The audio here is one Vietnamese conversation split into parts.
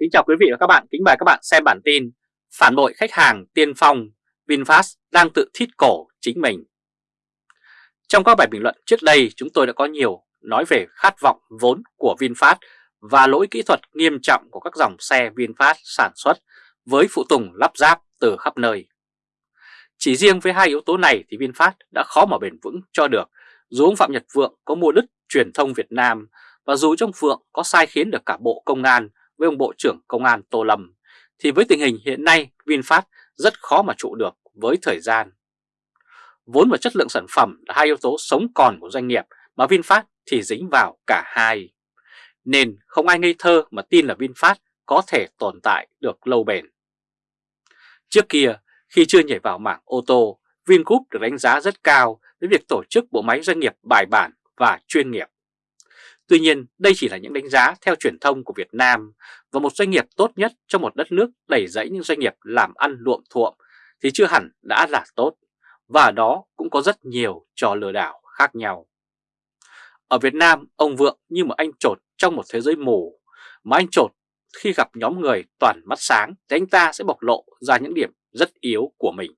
Kính chào quý vị và các bạn, kính mời các bạn xem bản tin Phản bội khách hàng tiên phong, VinFast đang tự thít cổ chính mình Trong các bài bình luận trước đây chúng tôi đã có nhiều nói về khát vọng vốn của VinFast và lỗi kỹ thuật nghiêm trọng của các dòng xe VinFast sản xuất với phụ tùng lắp ráp từ khắp nơi. Chỉ riêng với hai yếu tố này thì VinFast đã khó mà bền vững cho được dù ông Phạm Nhật Vượng có mua đứt truyền thông Việt Nam và dù trong phượng có sai khiến được cả Bộ Công an với ông Bộ trưởng Công an Tô Lâm, thì với tình hình hiện nay VinFast rất khó mà trụ được với thời gian. Vốn và chất lượng sản phẩm là hai yếu tố sống còn của doanh nghiệp mà VinFast thì dính vào cả hai. Nên không ai ngây thơ mà tin là VinFast có thể tồn tại được lâu bền. Trước kia, khi chưa nhảy vào mảng ô tô, Vingroup được đánh giá rất cao với việc tổ chức bộ máy doanh nghiệp bài bản và chuyên nghiệp. Tuy nhiên, đây chỉ là những đánh giá theo truyền thông của Việt Nam và một doanh nghiệp tốt nhất trong một đất nước đẩy dẫy những doanh nghiệp làm ăn luộm thuộm thì chưa hẳn đã là tốt, và đó cũng có rất nhiều trò lừa đảo khác nhau. Ở Việt Nam, ông Vượng như một anh trột trong một thế giới mù, mà anh trột khi gặp nhóm người toàn mắt sáng thì anh ta sẽ bộc lộ ra những điểm rất yếu của mình.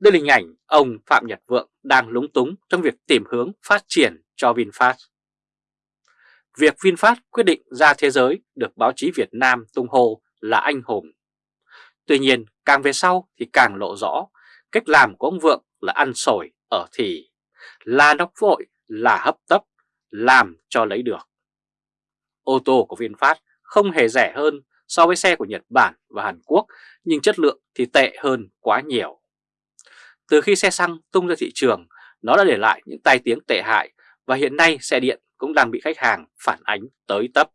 Đây là hình ảnh ông Phạm Nhật Vượng đang lúng túng trong việc tìm hướng phát triển cho VinFast. Việc VinFast quyết định ra thế giới được báo chí Việt Nam tung hô là anh hùng. Tuy nhiên, càng về sau thì càng lộ rõ cách làm của ông Vượng là ăn sổi ở thì, là nóc vội, là hấp tấp, làm cho lấy được. Ô tô của VinFast không hề rẻ hơn so với xe của Nhật Bản và Hàn Quốc nhưng chất lượng thì tệ hơn quá nhiều. Từ khi xe xăng tung ra thị trường, nó đã để lại những tai tiếng tệ hại và hiện nay xe điện cũng đang bị khách hàng phản ánh tới tấp.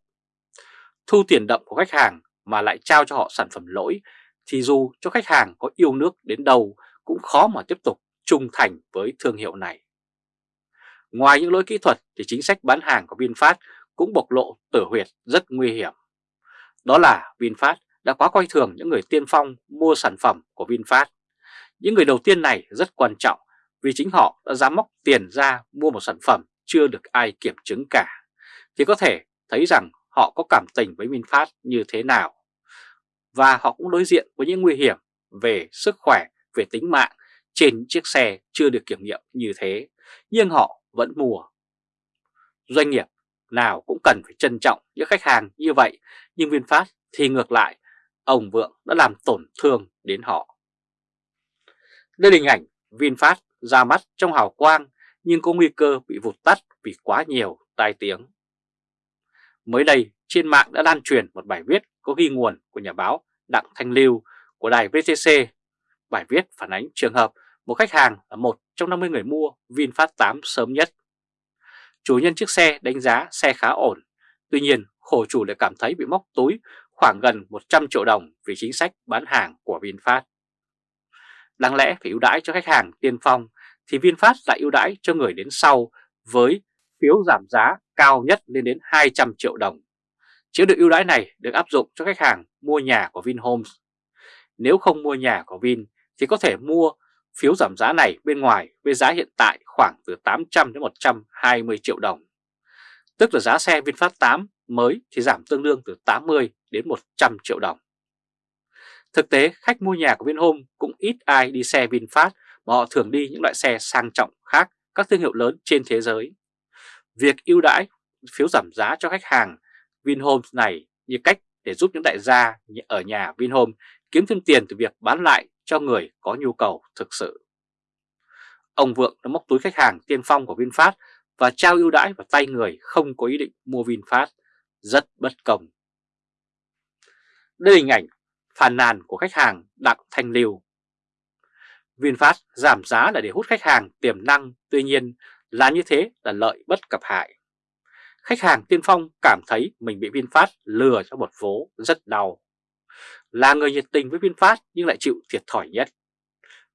Thu tiền đậm của khách hàng mà lại trao cho họ sản phẩm lỗi thì dù cho khách hàng có yêu nước đến đâu cũng khó mà tiếp tục trung thành với thương hiệu này. Ngoài những lỗi kỹ thuật thì chính sách bán hàng của VinFast cũng bộc lộ tử huyệt rất nguy hiểm. Đó là VinFast đã quá coi thường những người tiên phong mua sản phẩm của VinFast. Những người đầu tiên này rất quan trọng vì chính họ đã dám móc tiền ra mua một sản phẩm chưa được ai kiểm chứng cả, thì có thể thấy rằng họ có cảm tình với VinFast như thế nào. Và họ cũng đối diện với những nguy hiểm về sức khỏe, về tính mạng trên chiếc xe chưa được kiểm nghiệm như thế, nhưng họ vẫn mua. Doanh nghiệp nào cũng cần phải trân trọng những khách hàng như vậy, nhưng VinFast thì ngược lại, ông Vượng đã làm tổn thương đến họ. Đây là hình ảnh VinFast ra mắt trong hào quang nhưng có nguy cơ bị vụt tắt vì quá nhiều tai tiếng. Mới đây, trên mạng đã lan truyền một bài viết có ghi nguồn của nhà báo Đặng Thanh Lưu của đài VTC. Bài viết phản ánh trường hợp một khách hàng là một trong 50 người mua VinFast 8 sớm nhất. Chủ nhân chiếc xe đánh giá xe khá ổn, tuy nhiên khổ chủ lại cảm thấy bị móc túi khoảng gần 100 triệu đồng vì chính sách bán hàng của VinFast. Đáng lẽ phải ưu đãi cho khách hàng tiên phong thì VinFast lại ưu đãi cho người đến sau với phiếu giảm giá cao nhất lên đến 200 triệu đồng. Chế độ ưu đãi này được áp dụng cho khách hàng mua nhà của Vinhomes. Nếu không mua nhà của Vin thì có thể mua phiếu giảm giá này bên ngoài với giá hiện tại khoảng từ 800 đến 120 triệu đồng. Tức là giá xe VinFast 8 mới thì giảm tương đương từ 80 đến 100 triệu đồng. Thực tế, khách mua nhà của Vinhome cũng ít ai đi xe VinFast và họ thường đi những loại xe sang trọng khác các thương hiệu lớn trên thế giới. Việc ưu đãi phiếu giảm giá cho khách hàng Vinhome này như cách để giúp những đại gia ở nhà Vinhome kiếm thêm tiền từ việc bán lại cho người có nhu cầu thực sự. Ông Vượng đã móc túi khách hàng tiên phong của VinFast và trao ưu đãi vào tay người không có ý định mua VinFast, rất bất công. Đây là hình ảnh phàn nàn của khách hàng Đặng Thanh Liêu. VinFast giảm giá là để hút khách hàng tiềm năng, tuy nhiên là như thế là lợi bất cập hại. Khách hàng tiên phong cảm thấy mình bị VinFast lừa cho một vố rất đau. Là người nhiệt tình với VinFast nhưng lại chịu thiệt thòi nhất.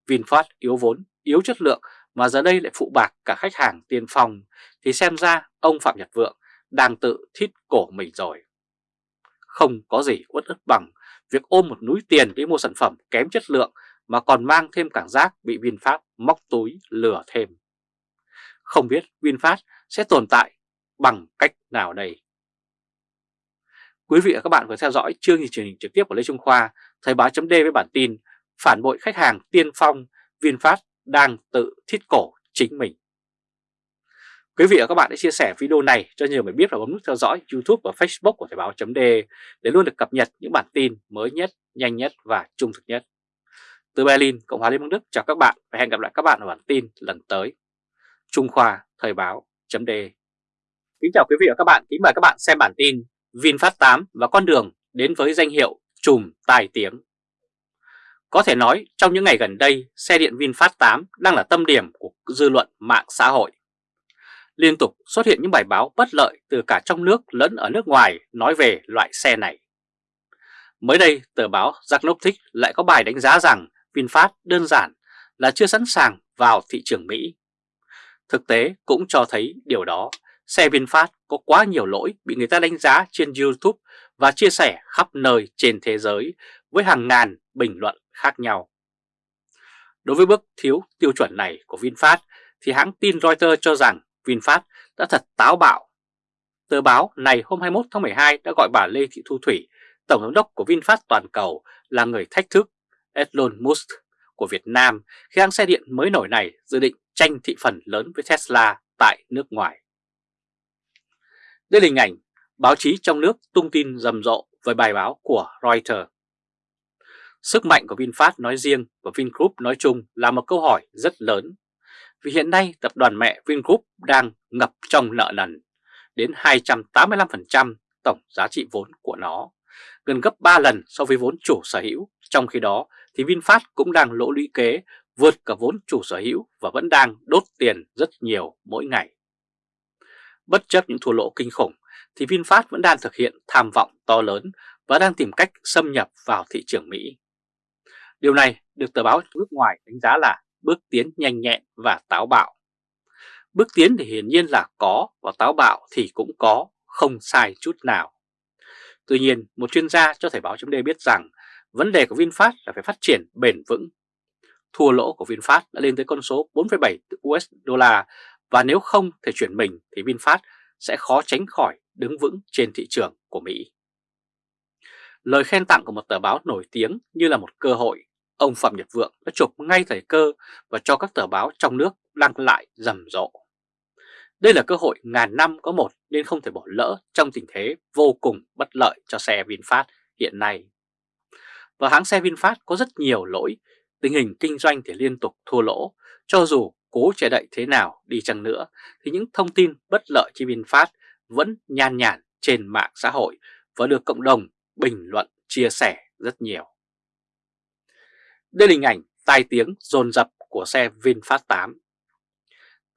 VinFast yếu vốn, yếu chất lượng mà giờ đây lại phụ bạc cả khách hàng tiên phong thì xem ra ông Phạm Nhật Vượng đang tự thít cổ mình rồi. Không có gì uất ức bằng việc ôm một núi tiền để mua sản phẩm kém chất lượng mà còn mang thêm cảm giác bị VinFast móc túi lừa thêm. Không biết VinFast sẽ tồn tại bằng cách nào đây? Quý vị và các bạn vừa theo dõi chương trình truyền hình trực tiếp của Lê Trung Khoa, Thời báo chấm với bản tin Phản bội khách hàng tiên phong, VinFast đang tự thiết cổ chính mình. Quý vị và các bạn hãy chia sẻ video này cho nhiều người biết và bấm nút theo dõi YouTube và Facebook của Thời báo .d để luôn được cập nhật những bản tin mới nhất, nhanh nhất và trung thực nhất. Từ Berlin, Cộng hòa Liên bang Đức chào các bạn và hẹn gặp lại các bạn ở bản tin lần tới. Trung Khoa Thời báo chấm Kính chào quý vị và các bạn, kính mời các bạn xem bản tin VinFast 8 và con đường đến với danh hiệu trùm tài tiếng. Có thể nói trong những ngày gần đây, xe điện VinFast 8 đang là tâm điểm của dư luận mạng xã hội. Liên tục xuất hiện những bài báo bất lợi từ cả trong nước lẫn ở nước ngoài nói về loại xe này. Mới đây, tờ báo Zagnostic lại có bài đánh giá rằng VinFast đơn giản là chưa sẵn sàng vào thị trường Mỹ. Thực tế cũng cho thấy điều đó Xe VinFast có quá nhiều lỗi bị người ta đánh giá trên YouTube và chia sẻ khắp nơi trên thế giới với hàng ngàn bình luận khác nhau. Đối với bước thiếu tiêu chuẩn này của VinFast thì hãng tin Reuters cho rằng VinFast đã thật táo bạo. Tờ báo này hôm 21 tháng 12 đã gọi bà Lê Thị Thu Thủy, Tổng giám đốc của VinFast toàn cầu là người thách thức Elon Musk của Việt Nam khi hãng xe điện mới nổi này dự định tranh thị phần lớn với Tesla tại nước ngoài. Đây là hình ảnh báo chí trong nước tung tin rầm rộ với bài báo của Reuters. Sức mạnh của VinFast nói riêng và Vingroup nói chung là một câu hỏi rất lớn. Vì hiện nay tập đoàn mẹ Vingroup đang ngập trong nợ nần đến 285% tổng giá trị vốn của nó, gần gấp 3 lần so với vốn chủ sở hữu. Trong khi đó thì VinFast cũng đang lỗ lũy kế vượt cả vốn chủ sở hữu và vẫn đang đốt tiền rất nhiều mỗi ngày. Bất chấp những thua lỗ kinh khủng thì VinFast vẫn đang thực hiện tham vọng to lớn và đang tìm cách xâm nhập vào thị trường Mỹ. Điều này được tờ báo nước ngoài đánh giá là bước tiến nhanh nhẹn và táo bạo. Bước tiến thì hiển nhiên là có và táo bạo thì cũng có, không sai chút nào. Tuy nhiên, một chuyên gia cho Thời báo chấm biết rằng vấn đề của VinFast là phải phát triển bền vững. Thua lỗ của VinFast đã lên tới con số 4,7 USD và nếu không thể chuyển mình thì VinFast sẽ khó tránh khỏi đứng vững trên thị trường của Mỹ. Lời khen tặng của một tờ báo nổi tiếng như là một cơ hội, ông Phạm Nhật Vượng đã chụp ngay thời cơ và cho các tờ báo trong nước đăng lại rầm rộ. Đây là cơ hội ngàn năm có một nên không thể bỏ lỡ trong tình thế vô cùng bất lợi cho xe VinFast hiện nay. Và hãng xe VinFast có rất nhiều lỗi, tình hình kinh doanh thì liên tục thua lỗ, cho dù cố che đậy thế nào đi chăng nữa thì những thông tin bất lợi cho VinFast vẫn nhan nhản trên mạng xã hội và được cộng đồng bình luận chia sẻ rất nhiều. Đây là hình ảnh tai tiếng dồn dập của xe VinFast 8.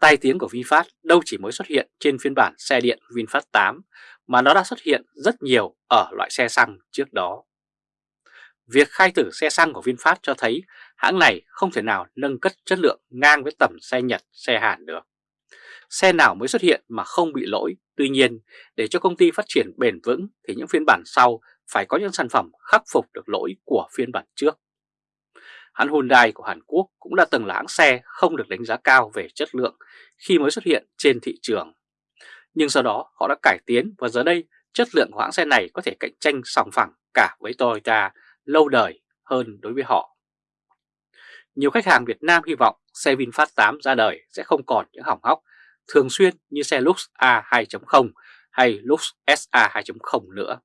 Tai tiếng của VinFast đâu chỉ mới xuất hiện trên phiên bản xe điện VinFast 8 mà nó đã xuất hiện rất nhiều ở loại xe xăng trước đó. Việc khai thử xe xăng của VinFast cho thấy hãng này không thể nào nâng cất chất lượng ngang với tầm xe Nhật, xe Hàn được. Xe nào mới xuất hiện mà không bị lỗi, tuy nhiên để cho công ty phát triển bền vững thì những phiên bản sau phải có những sản phẩm khắc phục được lỗi của phiên bản trước. Hãng Hyundai của Hàn Quốc cũng đã từng là hãng xe không được đánh giá cao về chất lượng khi mới xuất hiện trên thị trường. Nhưng sau đó họ đã cải tiến và giờ đây chất lượng của hãng xe này có thể cạnh tranh sòng phẳng cả với Toyota lâu đời hơn đối với họ. Nhiều khách hàng Việt Nam hy vọng xe VinFast 8 ra đời sẽ không còn những hỏng hóc thường xuyên như xe Lux A2.0 hay Lux SA 2.0 nữa.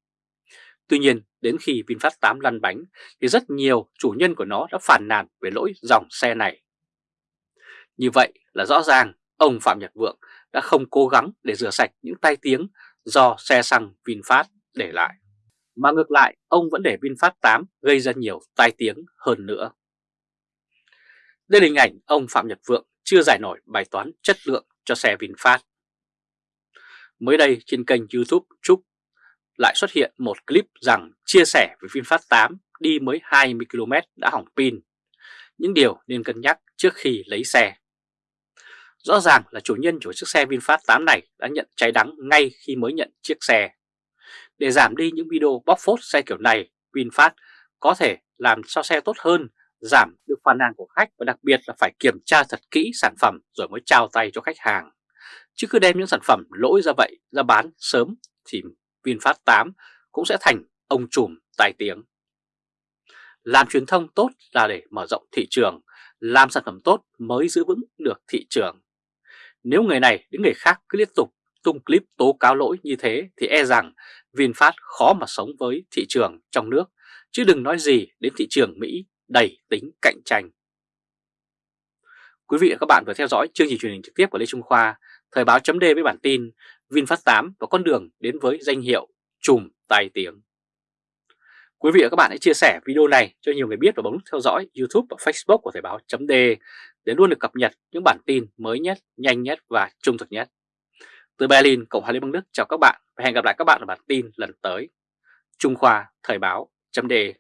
Tuy nhiên, đến khi VinFast 8 lăn bánh thì rất nhiều chủ nhân của nó đã phản nàn về lỗi dòng xe này. Như vậy là rõ ràng ông Phạm Nhật Vượng đã không cố gắng để rửa sạch những tai tiếng do xe xăng VinFast để lại. Mà ngược lại, ông vẫn để VinFast 8 gây ra nhiều tai tiếng hơn nữa. Đây là hình ảnh ông Phạm Nhật Vượng chưa giải nổi bài toán chất lượng cho xe VinFast. Mới đây trên kênh youtube Trúc lại xuất hiện một clip rằng chia sẻ về VinFast 8 đi mới 20 km đã hỏng pin. Những điều nên cân nhắc trước khi lấy xe. Rõ ràng là chủ nhân của chiếc xe VinFast 8 này đã nhận cháy đắng ngay khi mới nhận chiếc xe. Để giảm đi những video bóc phốt xe kiểu này, VinFast có thể làm cho xe tốt hơn, giảm được phàn nàn của khách và đặc biệt là phải kiểm tra thật kỹ sản phẩm rồi mới trao tay cho khách hàng. Chứ cứ đem những sản phẩm lỗi ra vậy ra bán sớm thì VinFast 8 cũng sẽ thành ông trùm tài tiếng. Làm truyền thông tốt là để mở rộng thị trường, làm sản phẩm tốt mới giữ vững được thị trường. Nếu người này đến người khác cứ liên tục tung clip tố cáo lỗi như thế thì e rằng VinFast khó mà sống với thị trường trong nước, chứ đừng nói gì đến thị trường Mỹ đầy tính cạnh tranh. Quý vị và các bạn vừa theo dõi chương trình truyền hình trực tiếp của Lê Trung Khoa, Thời báo chấm với bản tin VinFast 8 và con đường đến với danh hiệu trùm tai tiếng. Quý vị và các bạn hãy chia sẻ video này cho nhiều người biết và bấm nút theo dõi YouTube và Facebook của Thời báo chấm để luôn được cập nhật những bản tin mới nhất, nhanh nhất và trung thực nhất. Từ Berlin, Cộng hòa Liên bang Đức chào các bạn và hẹn gặp lại các bạn ở bản tin lần tới. Trung Khoa Thời báo chấm đề.